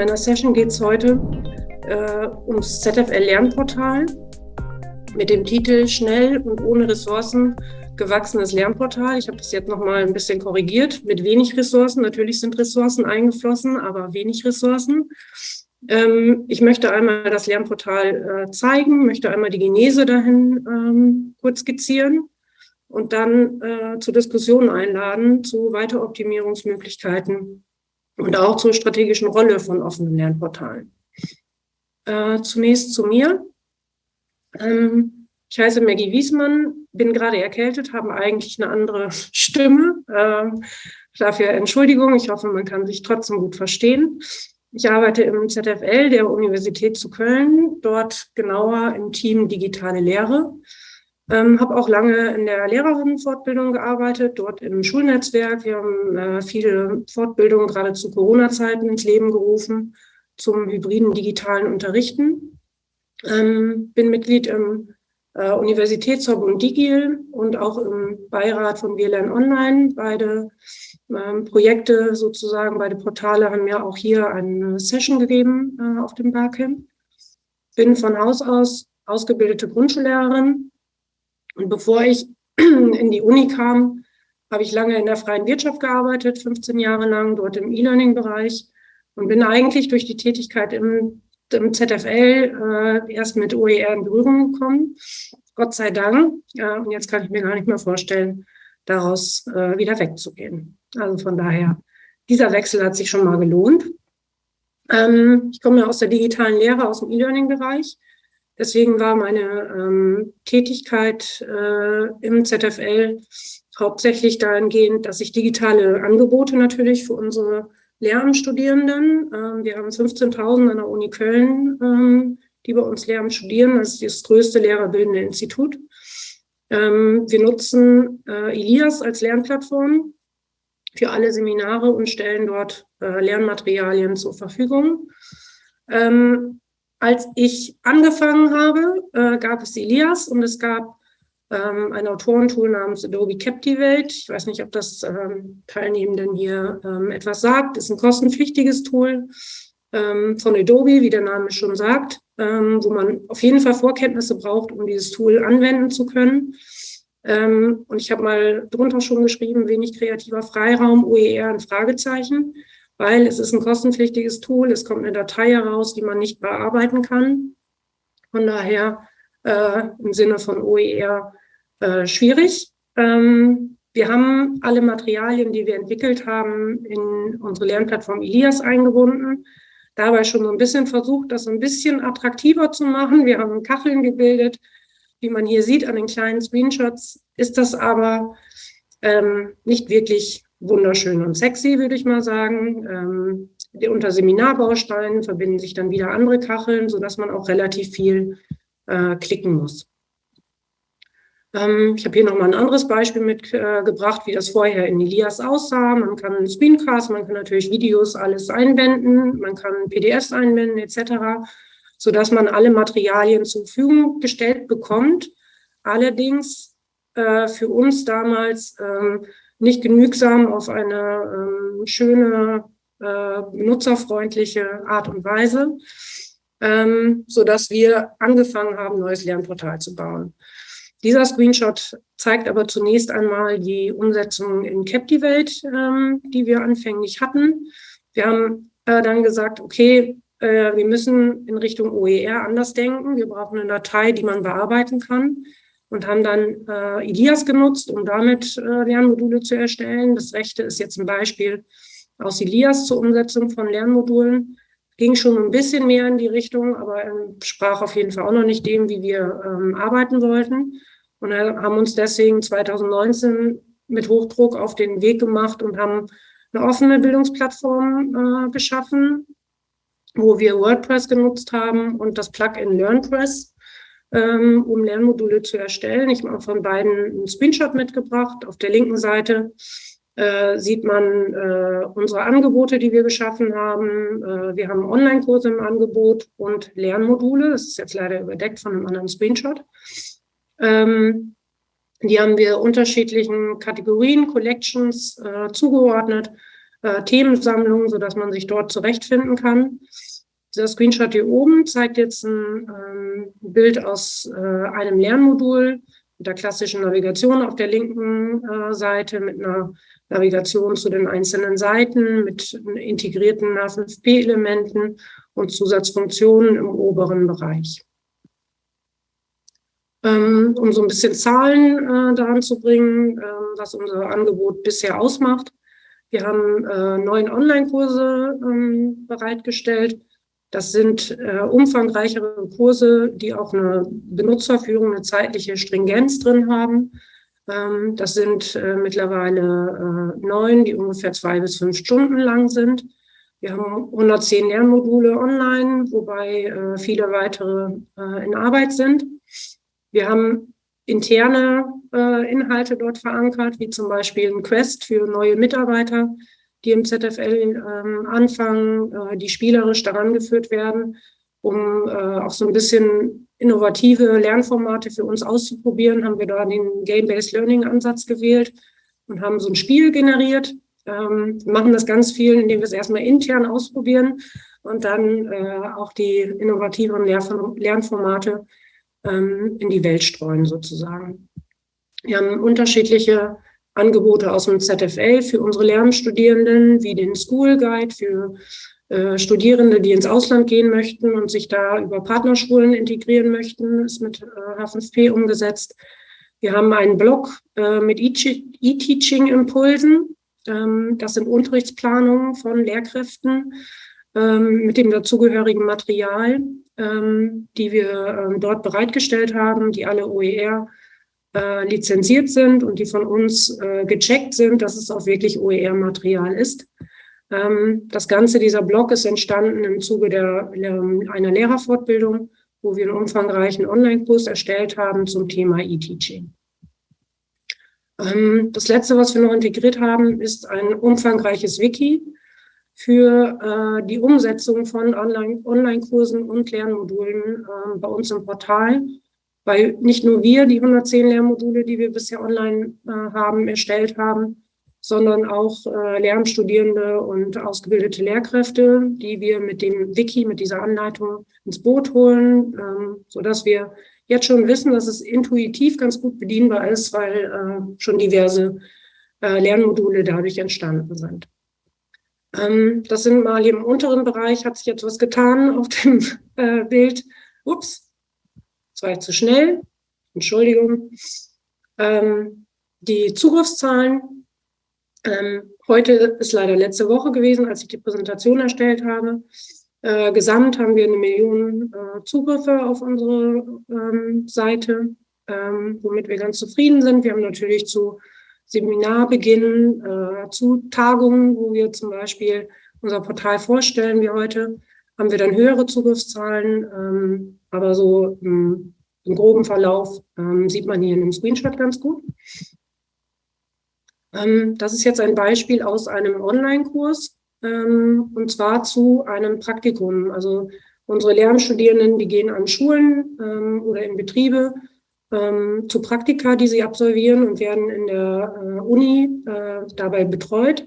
In meiner Session geht es heute äh, ums ZFL-Lernportal mit dem Titel Schnell und ohne Ressourcen gewachsenes Lernportal. Ich habe das jetzt nochmal ein bisschen korrigiert mit wenig Ressourcen. Natürlich sind Ressourcen eingeflossen, aber wenig Ressourcen. Ähm, ich möchte einmal das Lernportal äh, zeigen, möchte einmal die Genese dahin ähm, kurz skizzieren und dann äh, zur Diskussion einladen zu Weiteroptimierungsmöglichkeiten und auch zur strategischen Rolle von offenen Lernportalen. Äh, zunächst zu mir. Ähm, ich heiße Maggie Wiesmann, bin gerade erkältet, habe eigentlich eine andere Stimme. Äh, dafür Entschuldigung, ich hoffe, man kann sich trotzdem gut verstehen. Ich arbeite im ZFL der Universität zu Köln, dort genauer im Team Digitale Lehre. Ähm, habe auch lange in der Lehrerinnenfortbildung gearbeitet, dort im Schulnetzwerk. Wir haben äh, viele Fortbildungen gerade zu Corona-Zeiten ins Leben gerufen zum hybriden digitalen Unterrichten. Ähm, bin Mitglied im äh, Universitätsverbund Digil und auch im Beirat von WLAN Online. Beide ähm, Projekte sozusagen, beide Portale haben mir auch hier eine Session gegeben äh, auf dem Barcamp. Bin von Haus aus ausgebildete Grundschullehrerin und bevor ich in die Uni kam, habe ich lange in der freien Wirtschaft gearbeitet, 15 Jahre lang, dort im E-Learning-Bereich und bin eigentlich durch die Tätigkeit im, im ZFL äh, erst mit OER in Berührung gekommen. Gott sei Dank. Ja, und jetzt kann ich mir gar nicht mehr vorstellen, daraus äh, wieder wegzugehen. Also von daher, dieser Wechsel hat sich schon mal gelohnt. Ähm, ich komme aus der digitalen Lehre, aus dem E-Learning-Bereich Deswegen war meine ähm, Tätigkeit äh, im ZFL hauptsächlich dahingehend, dass ich digitale Angebote natürlich für unsere Lehramtsstudierenden, ähm, wir haben 15.000 an der Uni Köln, ähm, die bei uns Lehramt studieren, das ist das größte lehrerbildende Institut. Ähm, wir nutzen äh, Elias als Lernplattform für alle Seminare und stellen dort äh, Lernmaterialien zur Verfügung. Ähm, als ich angefangen habe, äh, gab es Elias und es gab ähm, ein Autorentool namens Adobe Captivate. Ich weiß nicht, ob das ähm, Teilnehmenden hier ähm, etwas sagt. Ist ein kostenpflichtiges Tool ähm, von Adobe, wie der Name schon sagt, ähm, wo man auf jeden Fall Vorkenntnisse braucht, um dieses Tool anwenden zu können. Ähm, und ich habe mal drunter schon geschrieben, wenig kreativer Freiraum, OER ein Fragezeichen weil es ist ein kostenpflichtiges Tool, es kommt eine Datei heraus, die man nicht bearbeiten kann. Von daher äh, im Sinne von OER äh, schwierig. Ähm, wir haben alle Materialien, die wir entwickelt haben, in unsere Lernplattform Elias eingebunden. Dabei schon so ein bisschen versucht, das ein bisschen attraktiver zu machen. Wir haben Kacheln gebildet. Wie man hier sieht an den kleinen Screenshots, ist das aber ähm, nicht wirklich wunderschön und sexy, würde ich mal sagen. Ähm, unter Seminarbausteinen verbinden sich dann wieder andere Kacheln, sodass man auch relativ viel äh, klicken muss. Ähm, ich habe hier nochmal ein anderes Beispiel mitgebracht, äh, wie das vorher in Elias aussah. Man kann Screencast, man kann natürlich Videos alles einbinden, man kann PDFs einbinden etc., sodass man alle Materialien zur Verfügung gestellt bekommt. Allerdings äh, für uns damals ähm, nicht genügsam auf eine ähm, schöne, äh, nutzerfreundliche Art und Weise, ähm, sodass wir angefangen haben, neues Lernportal zu bauen. Dieser Screenshot zeigt aber zunächst einmal die Umsetzung in Captivate, ähm, die wir anfänglich hatten. Wir haben äh, dann gesagt, okay, äh, wir müssen in Richtung OER anders denken. Wir brauchen eine Datei, die man bearbeiten kann und haben dann äh, Elias genutzt, um damit äh, Lernmodule zu erstellen. Das rechte ist jetzt ein Beispiel aus Elias zur Umsetzung von Lernmodulen. Ging schon ein bisschen mehr in die Richtung, aber sprach auf jeden Fall auch noch nicht dem, wie wir ähm, arbeiten wollten. Und haben uns deswegen 2019 mit Hochdruck auf den Weg gemacht und haben eine offene Bildungsplattform äh, geschaffen, wo wir WordPress genutzt haben und das Plugin LearnPress ähm, um Lernmodule zu erstellen. Ich habe von beiden einen Screenshot mitgebracht. Auf der linken Seite äh, sieht man äh, unsere Angebote, die wir geschaffen haben. Äh, wir haben Online-Kurse im Angebot und Lernmodule. Das ist jetzt leider überdeckt von einem anderen Screenshot. Ähm, die haben wir unterschiedlichen Kategorien, Collections äh, zugeordnet. äh, Themensammlung, sodass man sich dort zurechtfinden kann. Dieser Screenshot hier oben zeigt jetzt ein ähm, Bild aus äh, einem Lernmodul mit der klassischen Navigation auf der linken äh, Seite, mit einer Navigation zu den einzelnen Seiten, mit integrierten H5P-Elementen und Zusatzfunktionen im oberen Bereich. Ähm, um so ein bisschen Zahlen äh, daran zu bringen, äh, was unser Angebot bisher ausmacht. Wir haben äh, neun Online-Kurse ähm, bereitgestellt. Das sind äh, umfangreichere Kurse, die auch eine Benutzerführung, eine zeitliche Stringenz drin haben. Ähm, das sind äh, mittlerweile äh, neun, die ungefähr zwei bis fünf Stunden lang sind. Wir haben 110 Lernmodule online, wobei äh, viele weitere äh, in Arbeit sind. Wir haben interne äh, Inhalte dort verankert, wie zum Beispiel ein Quest für neue Mitarbeiter, die im ZFL ähm, anfangen, äh, die spielerisch daran geführt werden, um äh, auch so ein bisschen innovative Lernformate für uns auszuprobieren, haben wir da den Game-Based Learning-Ansatz gewählt und haben so ein Spiel generiert. Ähm, machen das ganz viel, indem wir es erstmal intern ausprobieren und dann äh, auch die innovativen Lernformate ähm, in die Welt streuen sozusagen. Wir haben unterschiedliche Angebote aus dem ZFL für unsere Lernstudierenden, wie den School Guide für äh, Studierende, die ins Ausland gehen möchten und sich da über Partnerschulen integrieren möchten, ist mit äh, H5P umgesetzt. Wir haben einen Blog äh, mit E-Teaching-Impulsen. Ähm, das sind Unterrichtsplanungen von Lehrkräften ähm, mit dem dazugehörigen Material, ähm, die wir ähm, dort bereitgestellt haben, die alle OER äh, lizenziert sind und die von uns äh, gecheckt sind, dass es auch wirklich OER-Material ist. Ähm, das Ganze, dieser Blog ist entstanden im Zuge der, einer Lehrerfortbildung, wo wir einen umfangreichen Online-Kurs erstellt haben zum Thema E-Teaching. Ähm, das letzte, was wir noch integriert haben, ist ein umfangreiches Wiki für äh, die Umsetzung von Online-Kursen und Lernmodulen äh, bei uns im Portal, weil nicht nur wir die 110 Lernmodule, die wir bisher online äh, haben, erstellt haben, sondern auch äh, Lernstudierende und ausgebildete Lehrkräfte, die wir mit dem Wiki, mit dieser Anleitung ins Boot holen, ähm, so dass wir jetzt schon wissen, dass es intuitiv ganz gut bedienbar ist, weil äh, schon diverse äh, Lernmodule dadurch entstanden sind. Ähm, das sind mal hier im unteren Bereich, hat sich jetzt was getan auf dem äh, Bild. Ups, das war jetzt zu schnell. Entschuldigung. Ähm, die Zugriffszahlen. Ähm, heute ist leider letzte Woche gewesen, als ich die Präsentation erstellt habe. Äh, gesamt haben wir eine Million äh, Zugriffe auf unsere ähm, Seite, ähm, womit wir ganz zufrieden sind. Wir haben natürlich zu Seminarbeginn, äh, zu Tagungen, wo wir zum Beispiel unser Portal vorstellen wie heute, haben wir dann höhere Zugriffszahlen, ähm, aber so im, groben Verlauf ähm, sieht man hier in dem Screenshot ganz gut. Ähm, das ist jetzt ein Beispiel aus einem Online-Kurs ähm, und zwar zu einem Praktikum. Also unsere Lernstudierenden, die gehen an Schulen ähm, oder in Betriebe ähm, zu Praktika, die sie absolvieren und werden in der äh, Uni äh, dabei betreut.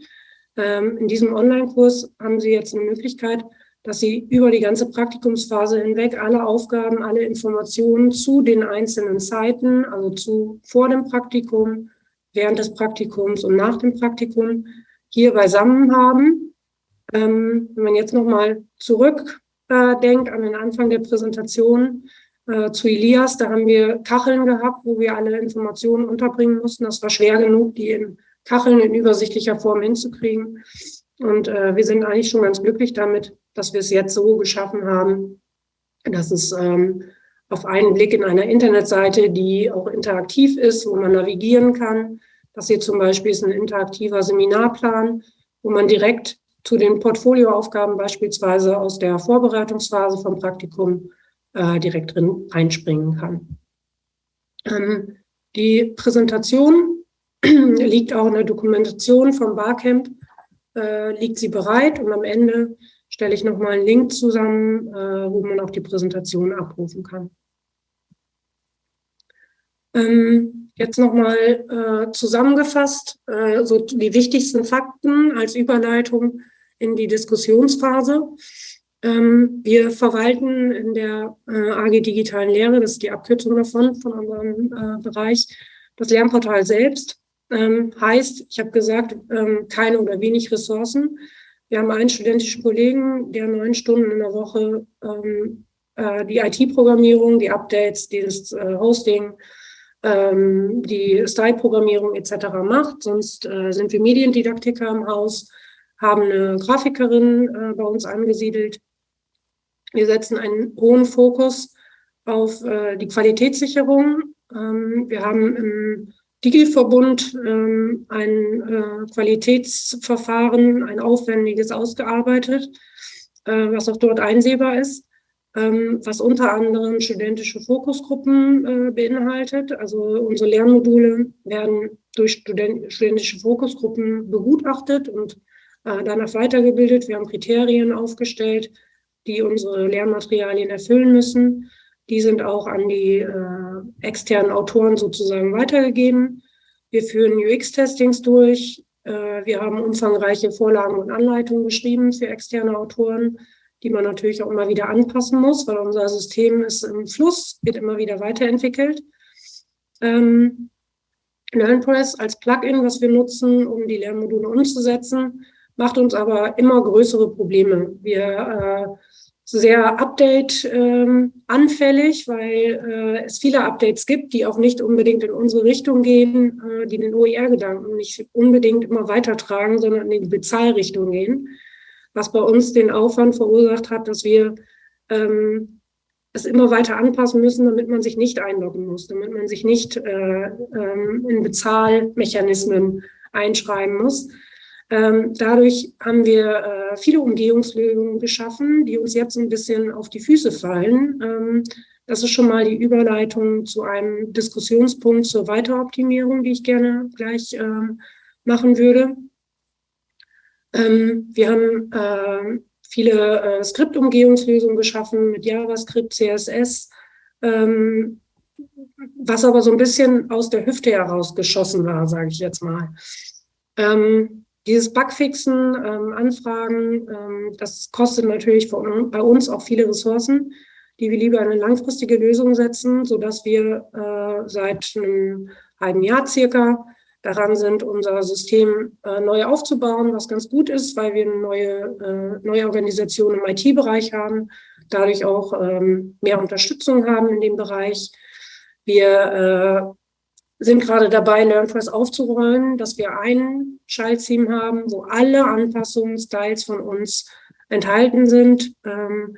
Ähm, in diesem Online-Kurs haben sie jetzt eine Möglichkeit, dass sie über die ganze Praktikumsphase hinweg alle Aufgaben, alle Informationen zu den einzelnen Zeiten, also zu vor dem Praktikum, während des Praktikums und nach dem Praktikum hier beisammen haben. Ähm, wenn man jetzt nochmal zurück äh, an den Anfang der Präsentation, äh, zu Elias. Da haben wir Kacheln gehabt, wo wir alle Informationen unterbringen mussten. Das war schwer genug, die in Kacheln in übersichtlicher Form hinzukriegen. Und äh, wir sind eigentlich schon ganz glücklich damit, dass wir es jetzt so geschaffen haben, dass es ähm, auf einen Blick in einer Internetseite, die auch interaktiv ist, wo man navigieren kann. Das hier zum Beispiel ist ein interaktiver Seminarplan, wo man direkt zu den Portfolioaufgaben beispielsweise aus der Vorbereitungsphase vom Praktikum äh, direkt drin einspringen kann. Ähm, die Präsentation liegt auch in der Dokumentation vom Barcamp, äh, liegt sie bereit und am Ende stelle ich nochmal einen Link zusammen, äh, wo man auch die Präsentation abrufen kann. Ähm, jetzt nochmal äh, zusammengefasst, äh, so die wichtigsten Fakten als Überleitung in die Diskussionsphase. Ähm, wir verwalten in der äh, AG Digitalen Lehre, das ist die Abkürzung davon, von unserem äh, Bereich, das Lernportal selbst. Ähm, heißt, ich habe gesagt, ähm, keine oder wenig Ressourcen. Wir haben einen studentischen Kollegen, der neun Stunden in der Woche ähm, äh, die IT-Programmierung, die Updates, dieses äh, Hosting, ähm, die Style-Programmierung etc. macht. Sonst äh, sind wir Mediendidaktiker im Haus, haben eine Grafikerin äh, bei uns angesiedelt. Wir setzen einen hohen Fokus auf äh, die Qualitätssicherung. Ähm, wir haben im Digil-Verbund ähm, ein äh, Qualitätsverfahren, ein aufwendiges ausgearbeitet, äh, was auch dort einsehbar ist ähm, was unter anderem studentische Fokusgruppen äh, beinhaltet. Also unsere Lernmodule werden durch Student studentische Fokusgruppen begutachtet und äh, danach weitergebildet. Wir haben Kriterien aufgestellt, die unsere Lernmaterialien erfüllen müssen. Die sind auch an die äh, externen Autoren sozusagen weitergegeben. Wir führen UX-Testings durch. Äh, wir haben umfangreiche Vorlagen und Anleitungen geschrieben für externe Autoren die man natürlich auch immer wieder anpassen muss, weil unser System ist im Fluss, wird immer wieder weiterentwickelt. Ähm, LearnPress als Plugin, was wir nutzen, um die Lernmodule umzusetzen, macht uns aber immer größere Probleme. Wir äh, sehr update-anfällig, ähm, weil äh, es viele Updates gibt, die auch nicht unbedingt in unsere Richtung gehen, äh, die den OER-Gedanken nicht unbedingt immer weitertragen, sondern in die Bezahlrichtung gehen was bei uns den Aufwand verursacht hat, dass wir ähm, es immer weiter anpassen müssen, damit man sich nicht einloggen muss, damit man sich nicht äh, ähm, in Bezahlmechanismen einschreiben muss. Ähm, dadurch haben wir äh, viele Umgehungslösungen geschaffen, die uns jetzt ein bisschen auf die Füße fallen. Ähm, das ist schon mal die Überleitung zu einem Diskussionspunkt zur Weiteroptimierung, die ich gerne gleich ähm, machen würde. Wir haben viele äh, Skriptumgehungslösungen geschaffen mit JavaScript, CSS, was aber so ein bisschen aus der Hüfte herausgeschossen war, sage ich jetzt mal. Ähm, dieses Bugfixen, ähm, Anfragen, ähm, das kostet natürlich von, bei uns auch viele Ressourcen, die wir lieber in eine langfristige Lösung setzen, sodass wir äh, seit einem halben Jahr circa daran sind, unser System äh, neu aufzubauen, was ganz gut ist, weil wir eine neue, äh, neue Organisation im IT-Bereich haben, dadurch auch ähm, mehr Unterstützung haben in dem Bereich. Wir äh, sind gerade dabei, LearnFirst aufzurollen, dass wir ein Schaltteam haben, wo alle Anpassungsstyles von uns enthalten sind, ähm,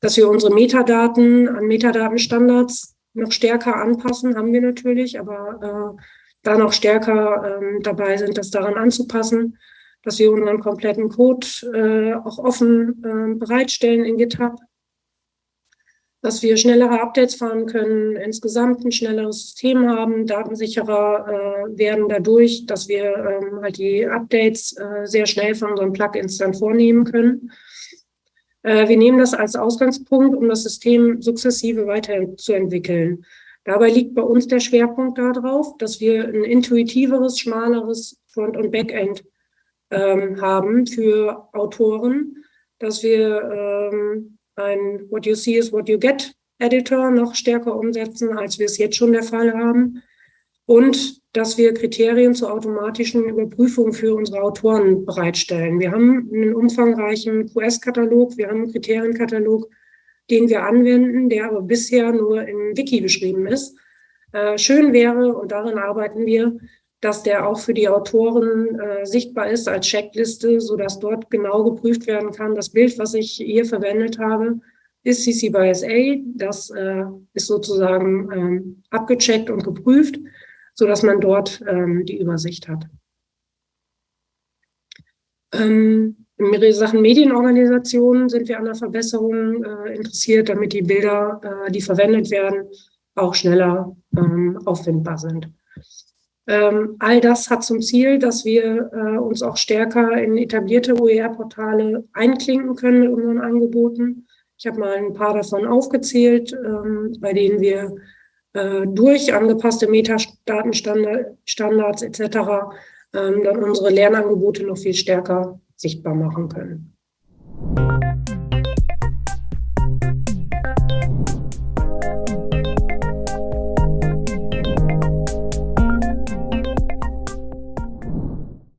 dass wir unsere Metadaten an Metadatenstandards noch stärker anpassen, haben wir natürlich, aber äh, da noch stärker ähm, dabei sind, das daran anzupassen, dass wir unseren kompletten Code äh, auch offen äh, bereitstellen in GitHub, dass wir schnellere Updates fahren können, insgesamt ein schnelleres System haben, datensicherer äh, werden dadurch, dass wir ähm, halt die Updates äh, sehr schnell von unseren Plugins dann vornehmen können. Äh, wir nehmen das als Ausgangspunkt, um das System sukzessive weiterzuentwickeln. Dabei liegt bei uns der Schwerpunkt darauf, dass wir ein intuitiveres, schmaleres Front- und Backend ähm, haben für Autoren, dass wir ähm, ein What you see is what you get Editor noch stärker umsetzen, als wir es jetzt schon der Fall haben. Und dass wir Kriterien zur automatischen Überprüfung für unsere Autoren bereitstellen. Wir haben einen umfangreichen QS-Katalog, wir haben einen Kriterienkatalog, den wir anwenden, der aber bisher nur im Wiki beschrieben ist. Äh, schön wäre, und darin arbeiten wir, dass der auch für die Autoren äh, sichtbar ist als Checkliste, sodass dort genau geprüft werden kann. Das Bild, was ich hier verwendet habe, ist CC by SA. Das äh, ist sozusagen ähm, abgecheckt und geprüft, sodass man dort ähm, die Übersicht hat. Ähm, in Sachen Medienorganisationen sind wir an der Verbesserung äh, interessiert, damit die Bilder, äh, die verwendet werden, auch schneller ähm, auffindbar sind. Ähm, all das hat zum Ziel, dass wir äh, uns auch stärker in etablierte OER-Portale einklinken können mit unseren Angeboten. Ich habe mal ein paar davon aufgezählt, ähm, bei denen wir äh, durch angepasste Metadatenstandards etc. Ähm, dann unsere Lernangebote noch viel stärker sichtbar machen können.